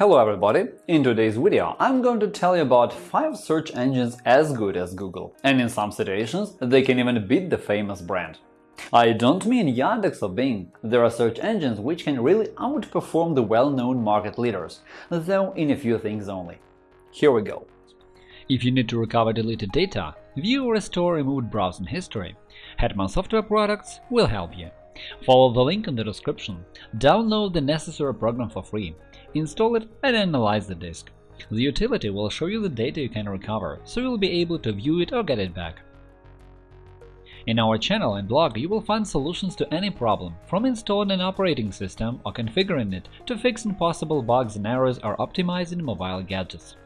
Hello everybody! In today's video I'm going to tell you about 5 search engines as good as Google, and in some situations they can even beat the famous brand. I don't mean Yandex or Bing, there are search engines which can really outperform the well-known market leaders, though in a few things only. Here we go. If you need to recover deleted data, view or restore removed browsing history, Hetman Software Products will help you. Follow the link in the description, download the necessary program for free, install it and analyze the disk. The utility will show you the data you can recover, so you'll be able to view it or get it back. In our channel and blog you will find solutions to any problem, from installing an operating system or configuring it to fixing possible bugs and errors or optimizing mobile gadgets.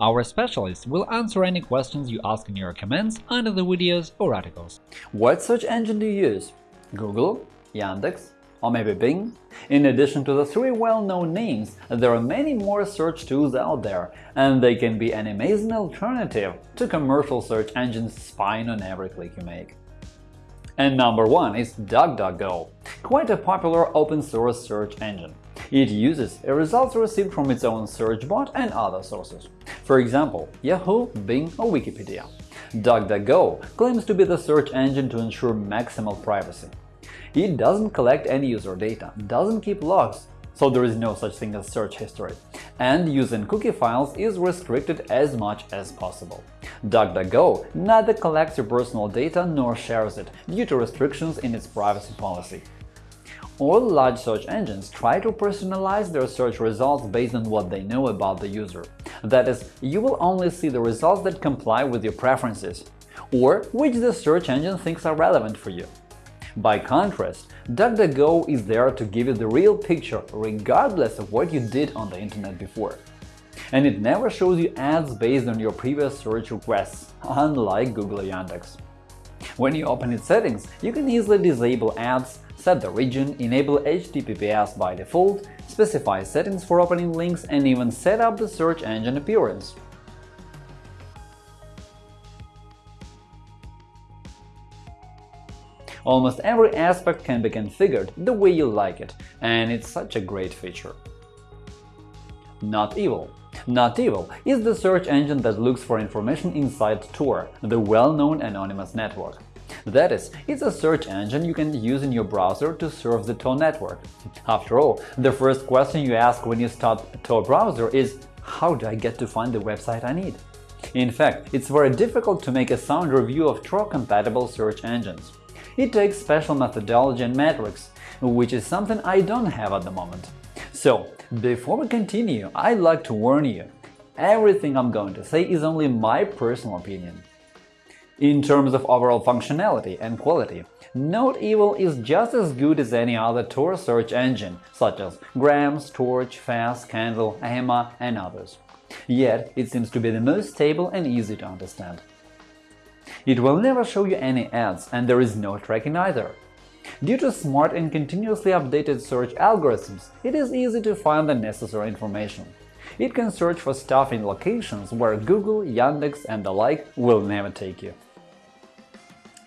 Our specialists will answer any questions you ask in your comments under the videos or articles. What search engine do you use? Google? Yandex? Or maybe Bing? In addition to the three well-known names, there are many more search tools out there, and they can be an amazing alternative to commercial search engines spying on every click you make. And number one is DuckDuckGo, quite a popular open-source search engine. It uses results received from its own search bot and other sources, for example, Yahoo, Bing or Wikipedia. DuckDuckGo claims to be the search engine to ensure maximal privacy. It doesn't collect any user data, doesn't keep logs, so there is no such thing as search history, and using cookie files is restricted as much as possible. DuckDuckGo neither collects your personal data nor shares it due to restrictions in its privacy policy. All large search engines try to personalize their search results based on what they know about the user. That is, you will only see the results that comply with your preferences, or which the search engine thinks are relevant for you. By contrast, DuckDuckGo is there to give you the real picture regardless of what you did on the internet before. And it never shows you ads based on your previous search requests, unlike Google or Yandex. When you open its settings, you can easily disable ads, set the region, enable HTTPS by default, specify settings for opening links, and even set up the search engine appearance. Almost every aspect can be configured the way you like it, and it's such a great feature. Not Evil Not Evil is the search engine that looks for information inside Tor, the well-known anonymous network. That is, it's a search engine you can use in your browser to surf the Tor network. After all, the first question you ask when you start Tor browser is how do I get to find the website I need? In fact, it's very difficult to make a sound review of Tor-compatible search engines. It takes special methodology and metrics, which is something I don't have at the moment. So, before we continue, I'd like to warn you – everything I'm going to say is only my personal opinion. In terms of overall functionality and quality, Not Evil is just as good as any other Tor search engine, such as Grams, Torch, Fast, Candle, Ahmia, and others. Yet, it seems to be the most stable and easy to understand. It will never show you any ads, and there is no tracking either. Due to smart and continuously updated search algorithms, it is easy to find the necessary information. It can search for stuff in locations where Google, Yandex and the like will never take you.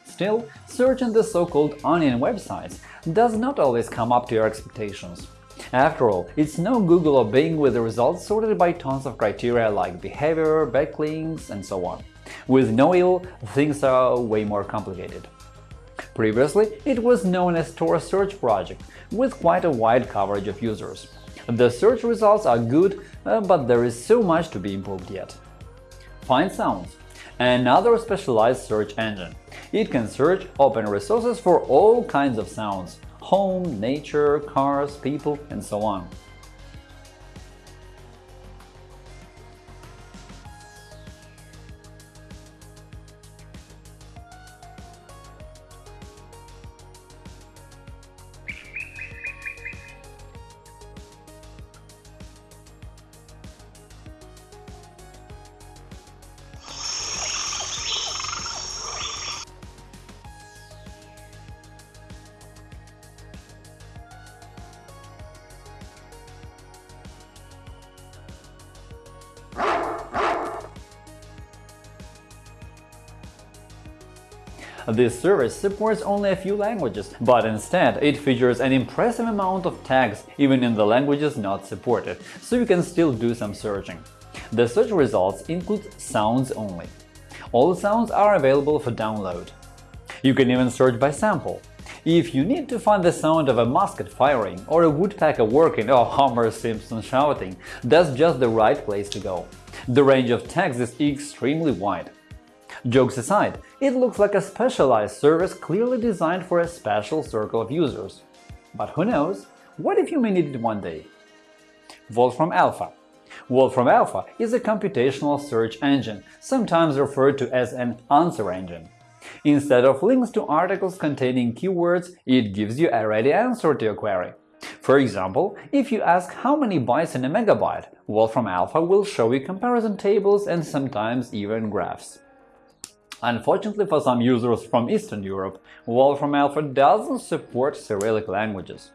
Still, searching the so-called onion websites does not always come up to your expectations. After all, it's no Google or Bing with the results sorted by tons of criteria like behavior, backlinks, and so on. With Noil, things are way more complicated. Previously, it was known as Tor Search Project, with quite a wide coverage of users. The search results are good, uh, but there is so much to be improved yet. Find Sounds Another specialized search engine. It can search open resources for all kinds of sounds – home, nature, cars, people, and so on. This service supports only a few languages, but instead it features an impressive amount of tags even in the languages not supported, so you can still do some searching. The search results include sounds only. All sounds are available for download. You can even search by sample. If you need to find the sound of a musket firing, or a woodpecker working, or Homer Simpson shouting, that's just the right place to go. The range of tags is extremely wide. Jokes aside, it looks like a specialized service clearly designed for a special circle of users. But who knows, what if you may need it one day? Wolfram Alpha Wolfram Alpha is a computational search engine, sometimes referred to as an answer engine. Instead of links to articles containing keywords, it gives you a ready answer to your query. For example, if you ask how many bytes in a megabyte, Wolfram Alpha will show you comparison tables and sometimes even graphs. Unfortunately for some users from Eastern Europe, Wolfram Alpha doesn't support Cyrillic languages.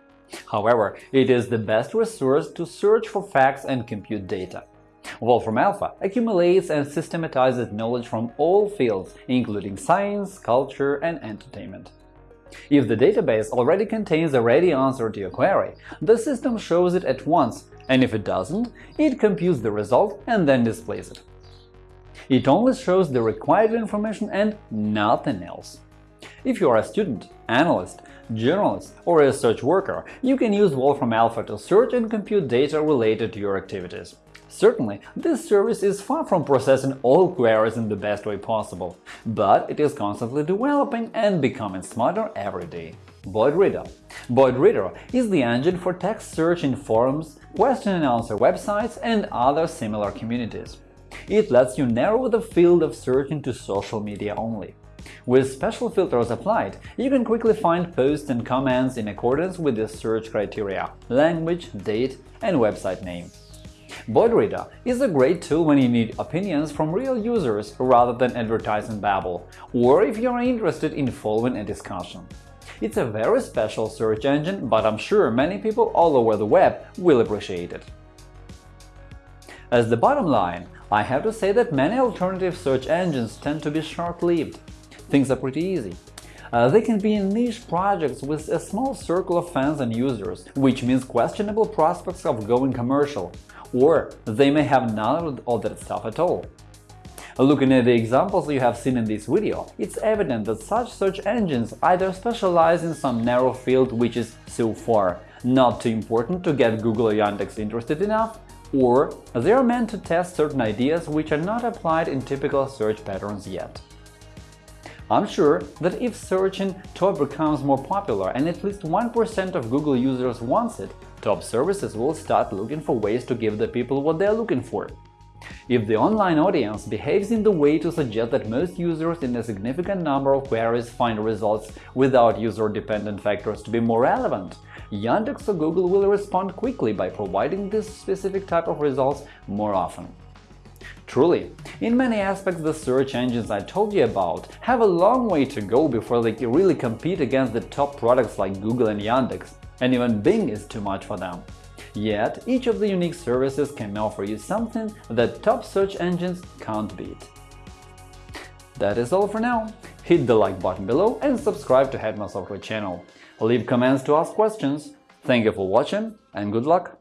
However, it is the best resource to search for facts and compute data. Wolfram Alpha accumulates and systematizes knowledge from all fields, including science, culture, and entertainment. If the database already contains a ready answer to your query, the system shows it at once, and if it doesn't, it computes the result and then displays it. It only shows the required information and nothing else. If you are a student, analyst, journalist, or a research worker, you can use Wolfram Alpha to search and compute data related to your activities. Certainly, this service is far from processing all queries in the best way possible, but it is constantly developing and becoming smarter every day. Boardreader Reader is the engine for text search in forums, question and answer websites, and other similar communities. It lets you narrow the field of searching to social media only. With special filters applied, you can quickly find posts and comments in accordance with the search criteria – language, date, and website name. Boardreader is a great tool when you need opinions from real users rather than advertising babble, or if you're interested in following a discussion. It's a very special search engine, but I'm sure many people all over the web will appreciate it. As the bottom line, I have to say that many alternative search engines tend to be short-lived. Things are pretty easy. Uh, they can be in niche projects with a small circle of fans and users, which means questionable prospects of going commercial, or they may have none of that stuff at all. Looking at the examples you have seen in this video, it's evident that such search engines either specialize in some narrow field which is so far not too important to get Google or Yandex interested enough, or they are meant to test certain ideas which are not applied in typical search patterns yet. I'm sure that if searching top becomes more popular and at least 1% of Google users wants it, top services will start looking for ways to give the people what they're looking for. If the online audience behaves in the way to suggest that most users in a significant number of queries find results without user-dependent factors to be more relevant, Yandex or Google will respond quickly by providing this specific type of results more often. Truly, in many aspects the search engines I told you about have a long way to go before they really compete against the top products like Google and Yandex, and even Bing is too much for them. Yet, each of the unique services can offer you something that top search engines can't beat. That is all for now. Hit the like button below and subscribe to Hetman Software channel. Leave comments to ask questions. Thank you for watching and good luck!